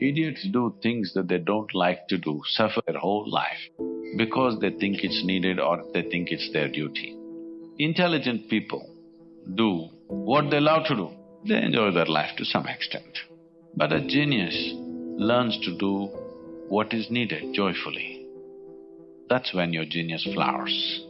Idiots do things that they don't like to do, suffer their whole life because they think it's needed or they think it's their duty. Intelligent people do what they love to do, they enjoy their life to some extent. But a genius learns to do what is needed joyfully. That's when your genius flowers.